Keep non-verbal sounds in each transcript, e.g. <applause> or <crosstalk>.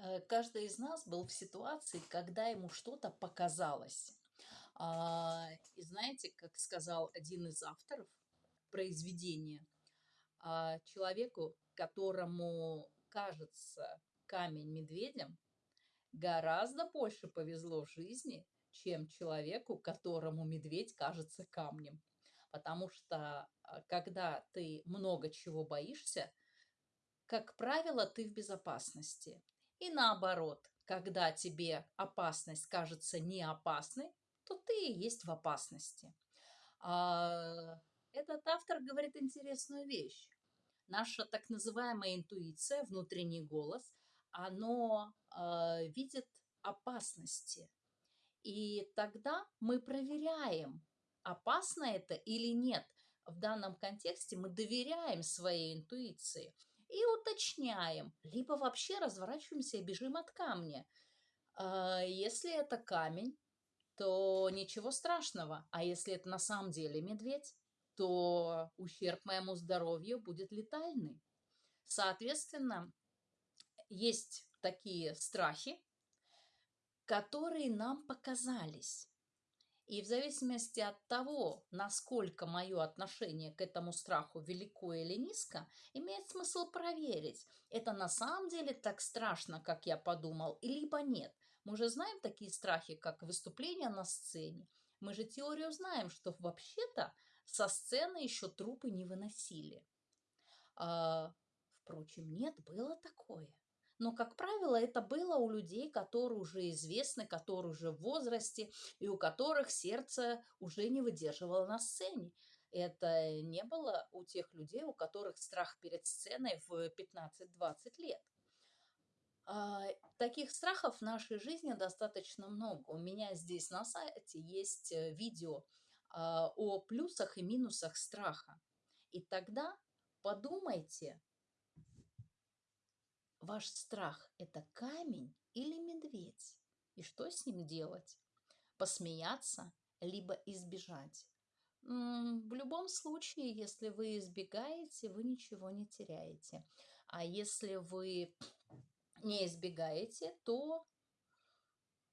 Э, каждый из нас был в ситуации, когда ему что-то показалось. А, и знаете, как сказал один из авторов произведения, а, человеку, которому кажется камень медведем, гораздо больше повезло в жизни, чем человеку, которому медведь кажется камнем. Потому что а, когда ты много чего боишься, как правило, ты в безопасности. И наоборот, когда тебе опасность кажется не опасной, то ты и есть в опасности. А, этот автор говорит интересную вещь. Наша так называемая интуиция, внутренний голос, оно э, видит опасности. И тогда мы проверяем, опасно это или нет. В данном контексте мы доверяем своей интуиции и уточняем, либо вообще разворачиваемся и бежим от камня. А, если это камень, то ничего страшного. А если это на самом деле медведь, то ущерб моему здоровью будет летальный. Соответственно, есть такие страхи, которые нам показались. И в зависимости от того, насколько мое отношение к этому страху велико или низко, имеет смысл проверить, это на самом деле так страшно, как я подумал, либо нет. Мы же знаем такие страхи, как выступление на сцене. Мы же теорию знаем, что вообще-то со сцены еще трупы не выносили. А, впрочем, нет, было такое. Но, как правило, это было у людей, которые уже известны, которые уже в возрасте и у которых сердце уже не выдерживало на сцене. Это не было у тех людей, у которых страх перед сценой в 15-20 лет. А, таких страхов в нашей жизни достаточно много. У меня здесь на сайте есть э, видео а, о плюсах и минусах страха. И тогда подумайте, Ваш страх – это камень или медведь? И что с ним делать? Посмеяться, либо избежать? В любом случае, если вы избегаете, вы ничего не теряете. А если вы не избегаете, то,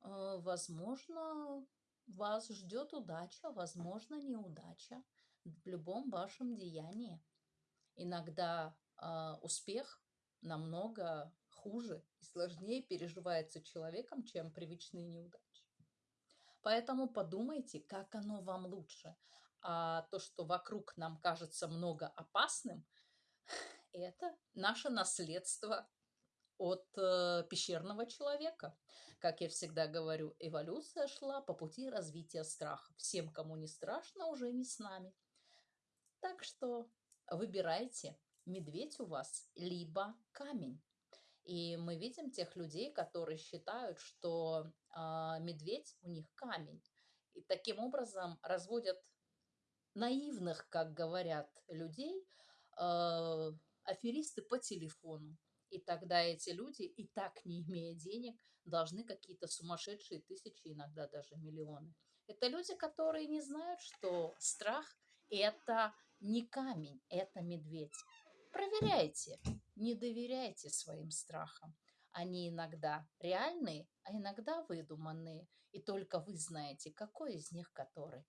э, возможно, вас ждет удача, возможно, неудача в любом вашем деянии. Иногда э, успех намного хуже и сложнее переживается человеком, чем привычные неудачи. Поэтому подумайте, как оно вам лучше. А то, что вокруг нам кажется много опасным, <sighs> это наше наследство от э, пещерного человека. Как я всегда говорю, эволюция шла по пути развития страха. Всем, кому не страшно, уже не с нами. Так что выбирайте, медведь у вас, либо камень. И мы видим тех людей, которые считают, что э, медведь у них камень. И таким образом разводят наивных, как говорят, людей, э, аферисты по телефону. И тогда эти люди, и так не имея денег, должны какие-то сумасшедшие тысячи, иногда даже миллионы. Это люди, которые не знают, что страх – это не камень, это медведь. Проверяйте, не доверяйте своим страхам. Они иногда реальные, а иногда выдуманные. И только вы знаете, какой из них который.